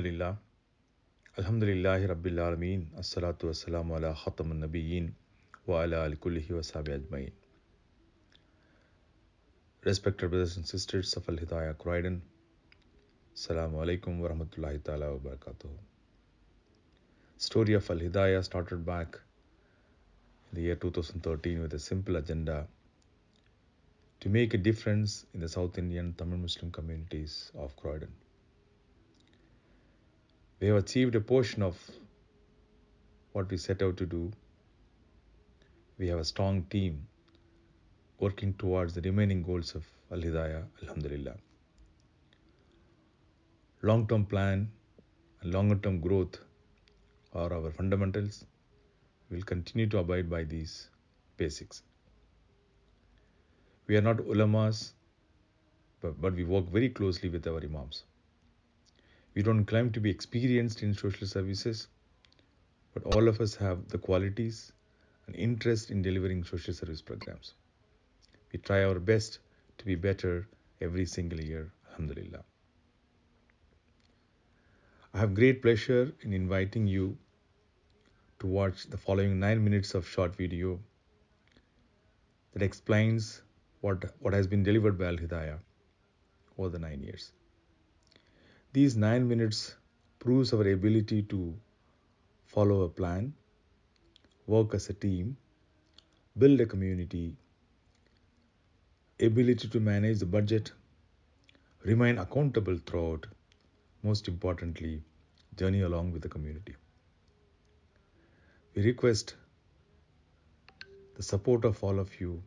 Alhamdulillah. Alhamdulillahi Rabbil Alameen. Assalatu wassalamu ala nabiyyin wa ala ali kullihi wa sahbihi ajma'in. Respected brothers and sisters Al Hidayah Croydon, Assalamu alaikum wa rahmatullahi ta'ala wa barakatuh. Story of Al Hidayah started back in the year 2013 with a simple agenda to make a difference in the South Indian Tamil Muslim communities of Croydon. We have achieved a portion of what we set out to do. We have a strong team working towards the remaining goals of Al Hidayah, Alhamdulillah. Long term plan and longer term growth are our fundamentals. We will continue to abide by these basics. We are not ulamas, but, but we work very closely with our imams. We don't claim to be experienced in social services, but all of us have the qualities and interest in delivering social service programs. We try our best to be better every single year, Alhamdulillah. I have great pleasure in inviting you to watch the following 9 minutes of short video that explains what, what has been delivered by Al Hidayah over the 9 years. These 9 minutes proves our ability to follow a plan, work as a team, build a community, ability to manage the budget, remain accountable throughout, most importantly, journey along with the community. We request the support of all of you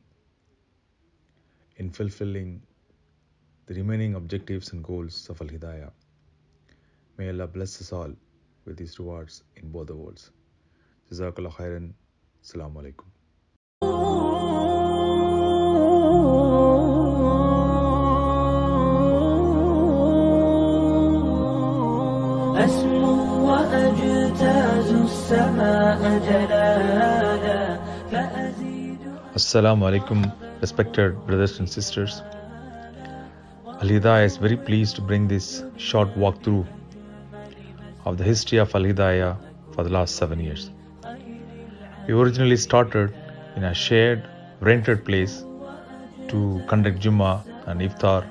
in fulfilling the remaining objectives and goals of Al Hidayah. May Allah bless us all with these rewards in both the worlds. Jazakallah khairan. Assalamu alaikum. Assalamu alaikum, respected brothers and sisters. Al Hidayah is very pleased to bring this short walkthrough of the history of Al Hidayah for the last seven years. We originally started in a shared, rented place to conduct Jummah and Iftar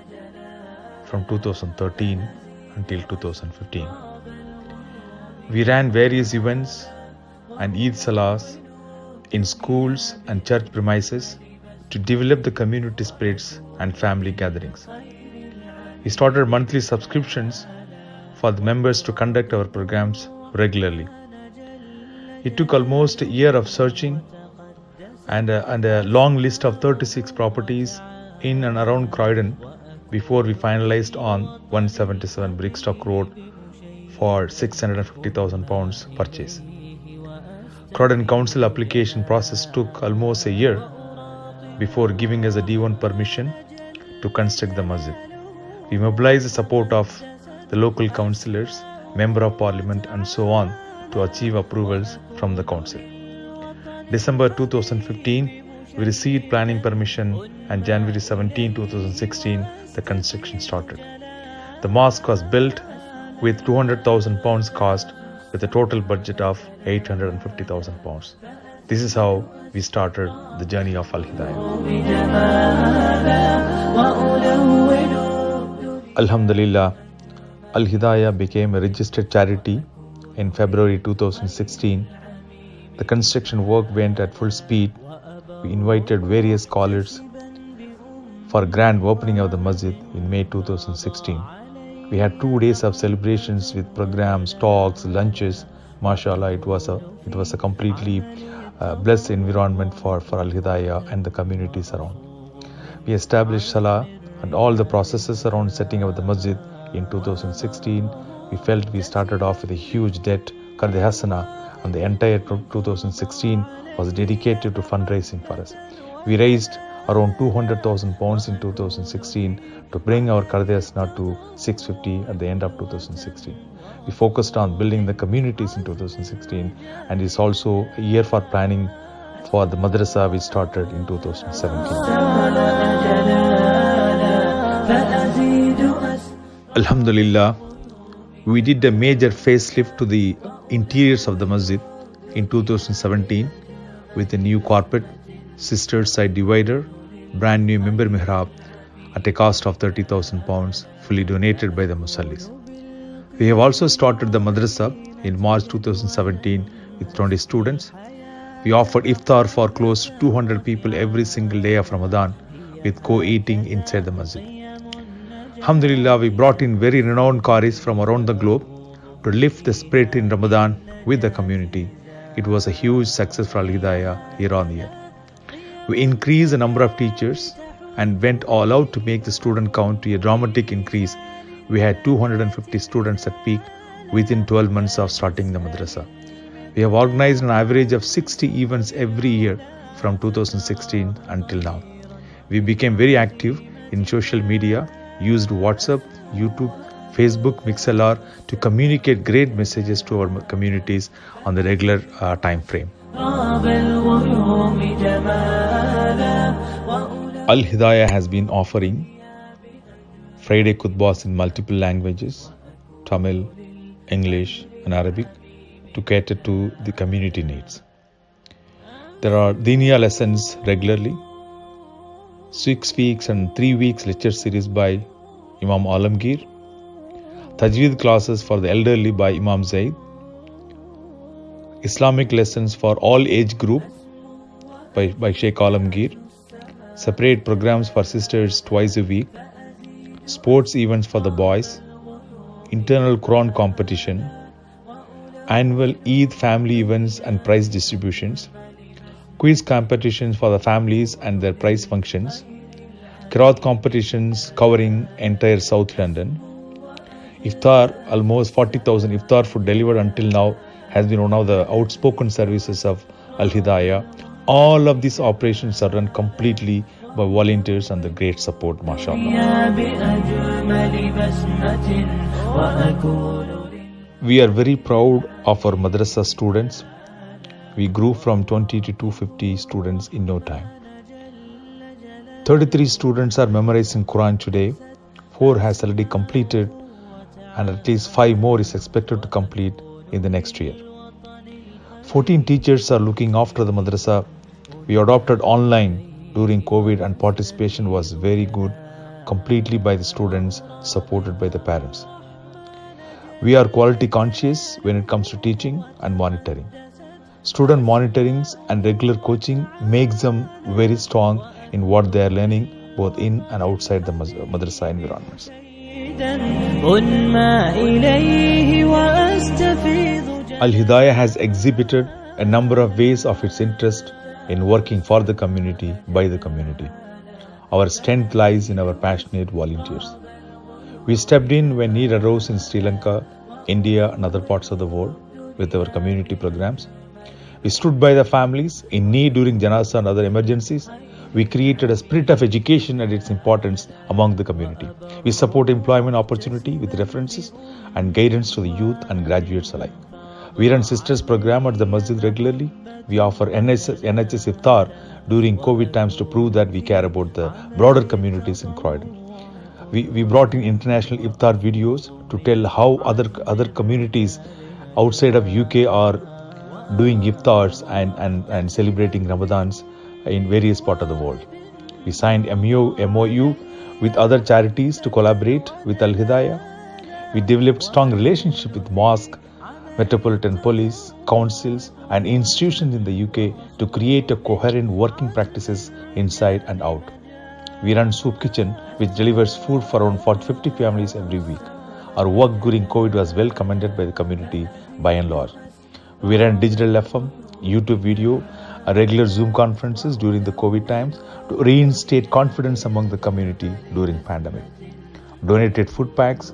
from 2013 until 2015. We ran various events and Eid Salahs in schools and church premises to develop the community spirits and family gatherings. We started monthly subscriptions for the members to conduct our programs regularly. It took almost a year of searching and a, and a long list of 36 properties in and around Croydon before we finalized on 177 Brigstock Road for 650,000 pounds purchase. Croydon Council application process took almost a year before giving us a D1 permission to construct the masjid. We mobilized the support of the local councillors, member of parliament, and so on to achieve approvals from the council. December 2015, we received planning permission, and January 17, 2016, the construction started. The mosque was built with 200,000 pounds cost with a total budget of 850,000 pounds. This is how we started the journey of Al Hidayah. Alhamdulillah, Al Hidayah became a registered charity in February 2016. The construction work went at full speed. We invited various scholars for grand opening of the masjid in May 2016. We had two days of celebrations with programs, talks, lunches. MashaAllah, it was a it was a completely uh, blessed environment for, for Al Hidayah and the communities around. We established Salah and all the processes around setting up the masjid in 2016. We felt we started off with a huge debt, Karde Hasana, and the entire 2016 was dedicated to fundraising for us. We raised around 200,000 pounds in 2016 to bring our Karde Hasana to 650 at the end of 2016. We focused on building the communities in 2016 and it's also a year for planning for the madrasa we started in 2017. Alhamdulillah, we did a major facelift to the interiors of the masjid in 2017 with a new carpet, sister side divider, brand new mimbar mihrab at a cost of 30,000 pounds fully donated by the musallis. We have also started the madrasa in March 2017 with 20 students. We offered iftar for close to 200 people every single day of Ramadan with co-eating inside the masjid. Alhamdulillah, we brought in very renowned qaris from around the globe to lift the spirit in Ramadan with the community. It was a huge success for Al Hidayah year on year. We increased the number of teachers and went all out to make the student count to a dramatic increase. We had 250 students at peak within 12 months of starting the madrasa. We have organized an average of 60 events every year from 2016 until now. We became very active in social media, used WhatsApp, YouTube, Facebook, MixLR to communicate great messages to our communities on the regular uh, time frame. Al Hidayah has been offering Friday Kutbas in multiple languages Tamil, English, and Arabic to cater to the community needs. There are Diniya lessons regularly, six weeks and three weeks lecture series by Imam Alamgir, Tajweed classes for the elderly by Imam Zaid, Islamic lessons for all age group by, by Sheikh Alamgir, separate programs for sisters twice a week, sports events for the boys, internal Quran competition, annual Eid family events and prize distributions, quiz competitions for the families and their prize functions, Kirat competitions covering entire South London. Iftar, almost 40,000 iftar food delivered until now, has been one of the outspoken services of Al Hidayah. All of these operations are run completely by volunteers and the great support, mashallah. We are very proud of our madrasa students. We grew from 20 to 250 students in no time. 33 students are memorizing Quran today. 4 has already completed and at least 5 more is expected to complete in the next year. 14 teachers are looking after the madrasa. We adopted online during COVID and participation was very good, completely by the students, supported by the parents. We are quality conscious when it comes to teaching and monitoring. Student monitorings and regular coaching makes them very strong in what they are learning both in and outside the madrasa environments. Al Hidayah has exhibited a number of ways of its interest in working for the community by the community. Our strength lies in our passionate volunteers. We stepped in when need arose in Sri Lanka, India, and other parts of the world with our community programs. We stood by the families in need during janasa and other emergencies we created a spirit of education and its importance among the community. We support employment opportunity with references and guidance to the youth and graduates alike. We run Sisters program at the masjid regularly. We offer NHS, NHS iftar during COVID times to prove that we care about the broader communities in Croydon. We, we brought in international iftar videos to tell how other other communities outside of UK are doing iftars and, and, and celebrating Ramadans in various parts of the world. We signed MOU, MOU with other charities to collaborate with Al Hidayah. We developed strong relationship with mosque, metropolitan police, councils and institutions in the UK to create a coherent working practices inside and out. We run Soup Kitchen, which delivers food for around 40 50 families every week. Our work during COVID was well commended by the community by and large. We ran digital FM, YouTube video, regular Zoom conferences during the COVID times to reinstate confidence among the community during pandemic. Donated food packs,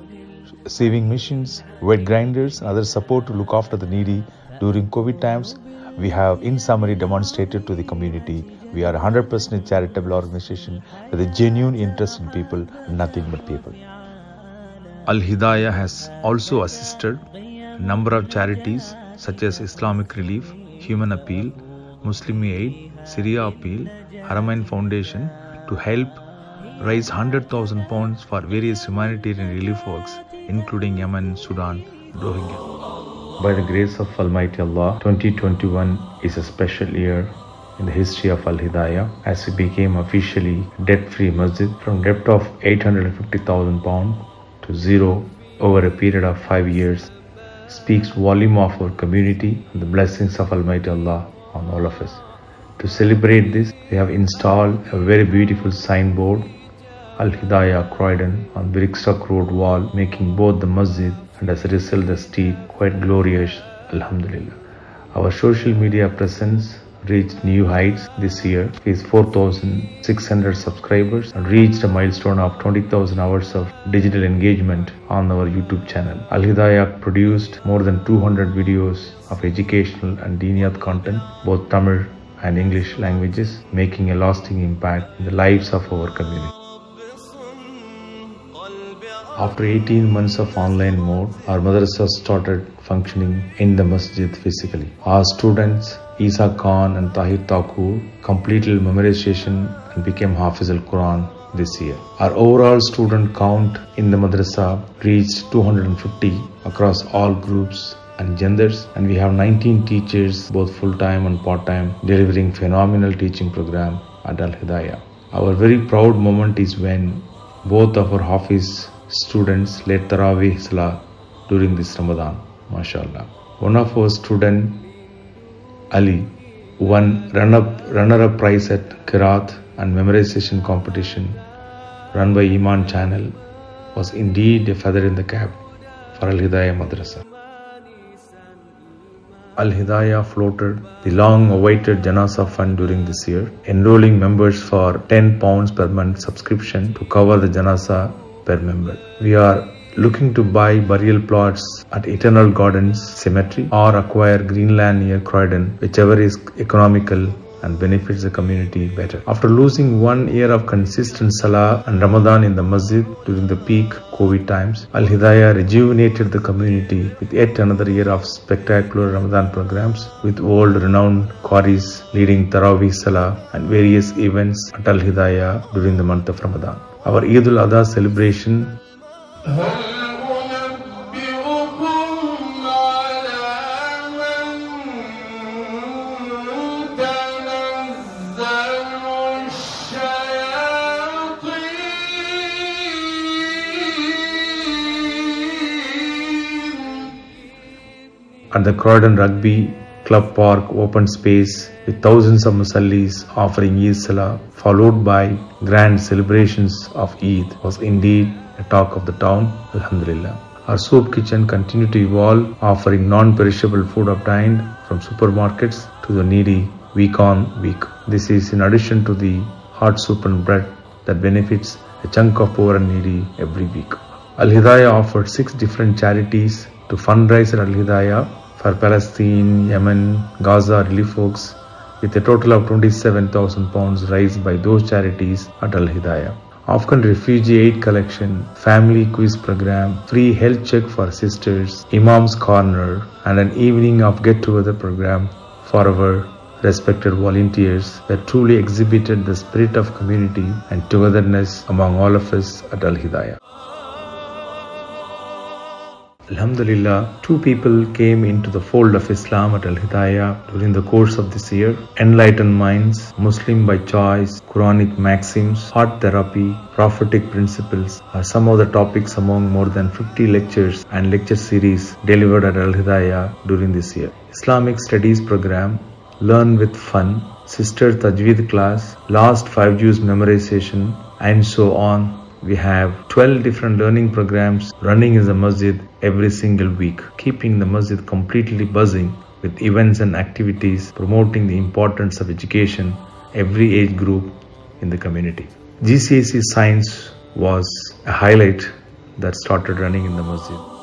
saving machines, wet grinders, and other support to look after the needy during COVID times. We have, in summary, demonstrated to the community we are 100% charitable organization with a genuine interest in people nothing but people. Al Hidayah has also assisted a number of charities such as Islamic Relief, Human Appeal, Muslim Aid, Syria Appeal, Haramain Foundation to help raise 100,000 pounds for various humanitarian relief works, including Yemen, Sudan, Rohingya. By the grace of Almighty Allah, 2021 is a special year in the history of Al Hidayah as we became officially debt free masjid from debt of 850,000 pounds to zero over a period of 5 years speaks volume of our community and the blessings of Almighty Allah on all of us. To celebrate this, we have installed a very beautiful signboard Al Hidayah Croydon on Brigstock Road wall, making both the masjid and as a result the street quite glorious. Alhamdulillah. Our social media presence reached new heights this year with 4600 subscribers and reached a milestone of 20000 hours of digital engagement on our youtube channel. Al hidayah produced more than 200 videos of educational and diniyat content both tamil and english languages making a lasting impact in the lives of our community after 18 months of online mode, our madrasa started functioning in the masjid physically. Our students, Isa Khan and Tahir Thakur, completed memorization and became Hafiz al Quran this year. Our overall student count in the madrasa reached 250 across all groups and genders and we have 19 teachers both full-time and part-time delivering phenomenal teaching program at Al Hidayah. Our very proud moment is when both of our Hafiz students led Taraweeh Salah during this Ramadan. MashaAllah. One of our student, Ali, won runner-up prize at Kirat and memorization competition run by Eman channel was indeed a feather in the cap for Al Hidayah Madrasa. Al Hidayah floated the long awaited Janasa fund during this year, enrolling members for 10 pounds per month subscription to cover the Janasa per member. We are looking to buy burial plots at Eternal Gardens Cemetery or acquire Greenland near Croydon, whichever is economical and benefits the community better. After losing one year of consistent Salah and Ramadan in the masjid during the peak COVID times, Al Hidayah rejuvenated the community with yet another year of spectacular Ramadan programs with world renowned Qaris leading Taraweeh Salah and various events at Al Hidayah during the month of Ramadan. Our Eid al Adha celebration uh-huh. At the Croydon Rugby Club Park open space with thousands of musallis offering Eid Salah followed by grand celebrations of Eid was indeed a talk of the town, Alhamdulillah. Our soup kitchen continued to evolve, offering non-perishable food obtained from supermarkets to the needy week on week. This is in addition to the hot soup and bread that benefits a chunk of poor and needy every week. Al Hidayah offered six different charities to fundraise at Al Hidayah for Palestine, Yemen, Gaza relief works with a total of 27,000 pounds raised by those charities at Al Hidayah. Afghan refugee aid collection, family quiz program, free health check for sisters, Imam's corner, and an evening of get together program for our respected volunteers that truly exhibited the spirit of community and togetherness among all of us at Al Hidayah. Alhamdulillah, two people came into the fold of Islam at Al Hidayah during the course of this year. Enlightened minds, Muslim by choice, Quranic maxims, heart therapy, prophetic principles are some of the topics among more than 50 lectures and lecture series delivered at Al Hidayah during this year. Islamic Studies program, Learn with Fun, Sister Tajweed class, Last 5 Juz memorization, and so on we have 12 different learning programs running in the masjid every single week, keeping the masjid completely buzzing with events and activities promoting the importance of education every age group in the community. GCSE science was a highlight that started running in the masjid.